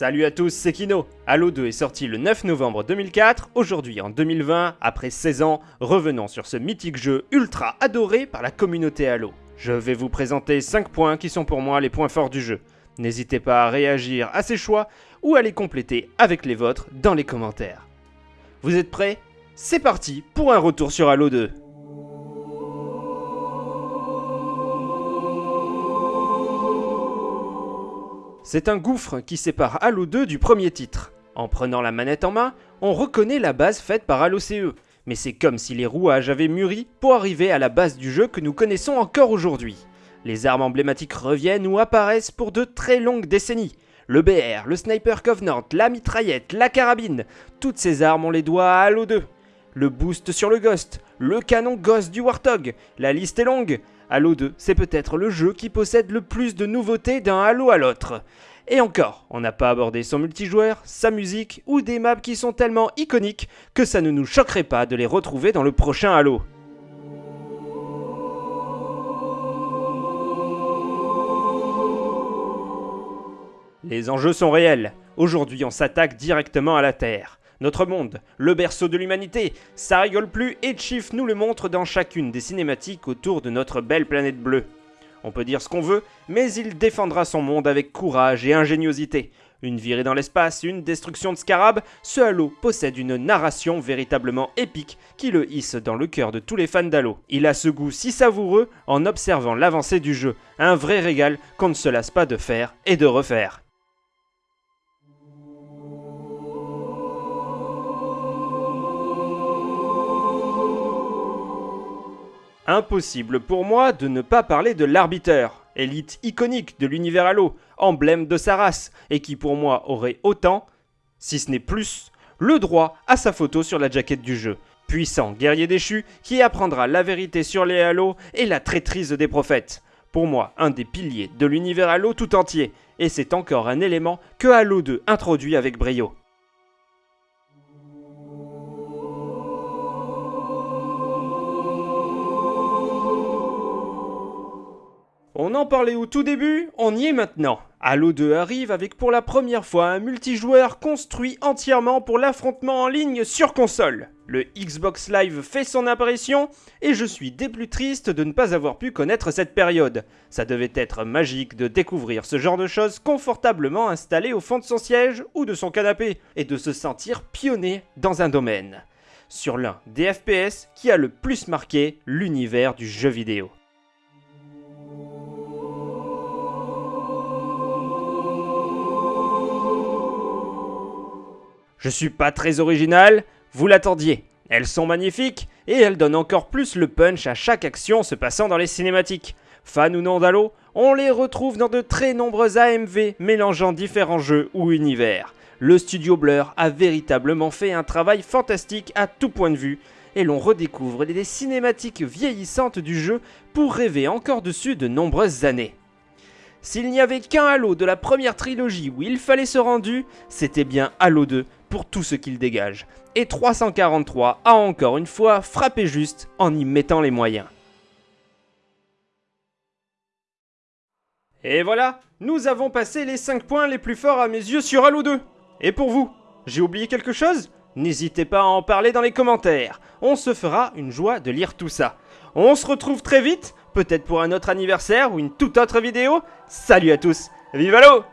Salut à tous, c'est Kino. Halo 2 est sorti le 9 novembre 2004. Aujourd'hui, en 2020, après 16 ans, revenons sur ce mythique jeu ultra adoré par la communauté Halo. Je vais vous présenter 5 points qui sont pour moi les points forts du jeu. N'hésitez pas à réagir à ces choix ou à les compléter avec les vôtres dans les commentaires. Vous êtes prêts? C'est parti pour un retour sur Halo 2. C'est un gouffre qui sépare Halo 2 du premier titre. En prenant la manette en main, on reconnaît la base faite par Halo CE, mais c'est comme si les rouages avaient mûri pour arriver à la base du jeu que nous connaissons encore aujourd'hui. Les armes emblématiques reviennent ou apparaissent pour de très longues décennies. Le BR, le Sniper Covenant, la mitraillette, la carabine, toutes ces armes on les doit à Halo 2. Le boost sur le Ghost, le canon Ghost du Warthog, la liste est longue. Halo 2, c'est peut-être le jeu qui possède le plus de nouveautés d'un Halo à l'autre. Et encore, on n'a pas abordé son multijoueur, sa musique ou des maps qui sont tellement iconiques que ça ne nous choquerait pas de les retrouver dans le prochain Halo. Les enjeux sont réels. Aujourd'hui, on s'attaque directement à la Terre. Notre monde, le berceau de l'humanité, ça rigole plus et Chief nous le montre dans chacune des cinématiques autour de notre belle planète bleue. On peut dire ce qu'on veut, mais il défendra son monde avec courage et ingéniosité. Une virée dans l'espace, une destruction de scarab, ce Halo possède une narration véritablement épique qui le hisse dans le cœur de tous les fans d'Halo. Il a ce goût si savoureux en observant l'avancée du jeu, un vrai régal qu'on ne se lasse pas de faire et de refaire. Impossible pour moi de ne pas parler de l'arbiteur, élite iconique de l'univers Halo, emblème de sa race, et qui pour moi aurait autant, si ce n'est plus, le droit à sa photo sur la jaquette du jeu. Puissant guerrier déchu qui apprendra la vérité sur les Halo et la traîtrise des prophètes. Pour moi, un des piliers de l'univers Halo tout entier, et c'est encore un élément que Halo 2 introduit avec brio. On en parlait au tout début, on y est maintenant. Halo 2 arrive avec pour la première fois un multijoueur construit entièrement pour l'affrontement en ligne sur console. Le Xbox Live fait son apparition et je suis des plus triste de ne pas avoir pu connaître cette période. Ça devait être magique de découvrir ce genre de choses confortablement installé au fond de son siège ou de son canapé et de se sentir pionnier dans un domaine. Sur l'un des FPS qui a le plus marqué l'univers du jeu vidéo. Je suis pas très original, vous l'attendiez. Elles sont magnifiques et elles donnent encore plus le punch à chaque action se passant dans les cinématiques. Fan ou non d'Halo, on les retrouve dans de très nombreux AMV mélangeant différents jeux ou univers. Le studio Blur a véritablement fait un travail fantastique à tout point de vue et l'on redécouvre les cinématiques vieillissantes du jeu pour rêver encore dessus de nombreuses années. S'il n'y avait qu'un Halo de la première trilogie où il fallait se rendu, c'était bien Halo 2 pour tout ce qu'il dégage. Et 343 a encore une fois frappé juste en y mettant les moyens. Et voilà, nous avons passé les 5 points les plus forts à mes yeux sur Halo 2. Et pour vous, j'ai oublié quelque chose? N'hésitez pas à en parler dans les commentaires. On se fera une joie de lire tout ça. On se retrouve très vite, peut-être pour un autre anniversaire ou une toute autre vidéo. Salut à tous, vive Halo